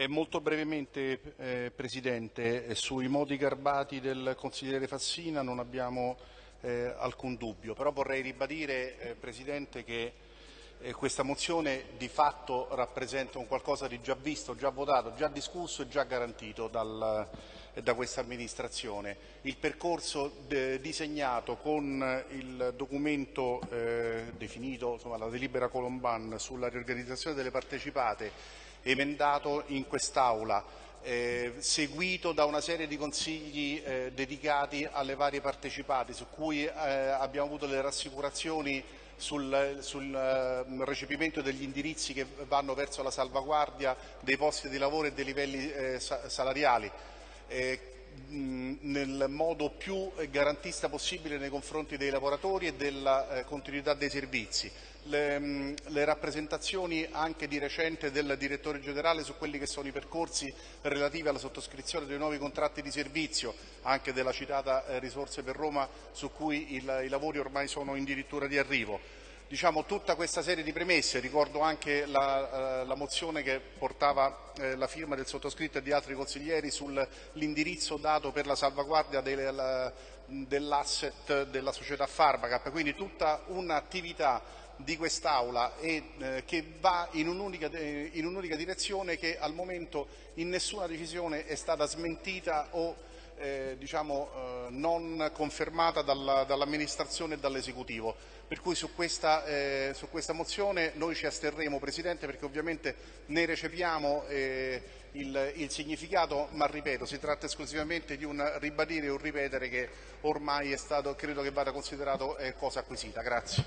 Eh, molto brevemente, eh, Presidente, eh, sui modi garbati del consigliere Fassina non abbiamo eh, alcun dubbio, però vorrei ribadire, eh, Presidente, che eh, questa mozione di fatto rappresenta un qualcosa di già visto, già votato, già discusso e già garantito dal, da questa amministrazione. Il percorso disegnato con il documento definito, insomma, la delibera Colomban sulla riorganizzazione delle partecipate emendato in quest'Aula, eh, seguito da una serie di consigli eh, dedicati alle varie partecipate, su cui eh, abbiamo avuto le rassicurazioni sul, sul uh, recepimento degli indirizzi che vanno verso la salvaguardia dei posti di lavoro e dei livelli eh, salariali. Eh, nel modo più garantista possibile nei confronti dei lavoratori e della eh, continuità dei servizi. Le, le, rappresentazioni anche di recente del direttore generale su quelli che sono i percorsi relativi alla sottoscrizione dei nuovi contratti di servizio, anche della citata eh, risorse per Roma su cui il, i lavori ormai sono addirittura di arrivo diciamo, tutta questa serie di premesse, ricordo anche la, eh, la mozione che portava eh, la firma del sottoscritto e di altri consiglieri sull'indirizzo dato per la salvaguardia dell'asset della società Farmacap, quindi tutta un'attività di quest'Aula e eh, che va in un'unica, in un'unica direzione che al momento in nessuna decisione è stata smentita o eh, diciamo, eh, non confermata dall'amministrazione e dall'esecutivo. Per cui su questa, eh, su questa, mozione noi ci asterremo Presidente perché ovviamente ne recepiamo eh, il, il, significato, ma ripeto si tratta esclusivamente di un ribadire e un ripetere che ormai stato, credo che vada considerato eh, cosa acquisita. Grazie.